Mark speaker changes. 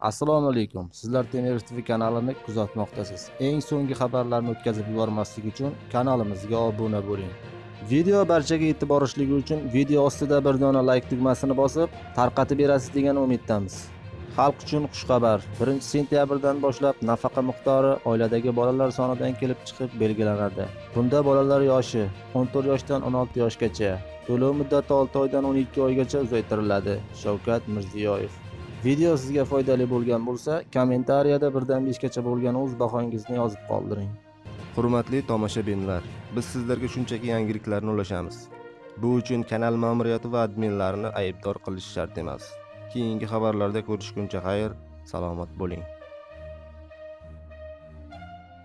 Speaker 1: assalomu alaykum. Sizlar temirov tv kanalini kuzatmoqdasiz. Eng so'nggi xabarlarni o'tkazib yubormaslik uchun kanalimizga obuna bo'ling. Video barchaga yetib borishligi uchun video ostida bir dona layk tugmasini bosib tarqatib berasiz degan umiddamiz. Xalq uchun xushxabar. 1 sentyabrdan boshlab nafaqa miqdori oiladagi bolalar sonidan kelib chiqib belgilanadi. Bunda bolalar yoshi 14 yoshdan 16 yoshgacha. To'lov muddati 6 oydan 12 oygacha uzaytiriladi. Shavkat mirziyoyev. Video sizga foydali bo'lgan bo'lsa kommentariyada birdan beshgacha bo'lgan o'z bahongizni yozib qoldiring.
Speaker 2: Hurmatli tomoshabinlar biz sizlarga shunchaki yangiliklarni ulashamiz. Bu uchun kanal ma'muriyati va adminlarini aybdor qilish shart emas. Keyingi xabarlarda ko'rishguncha xayr salomat bo'ling.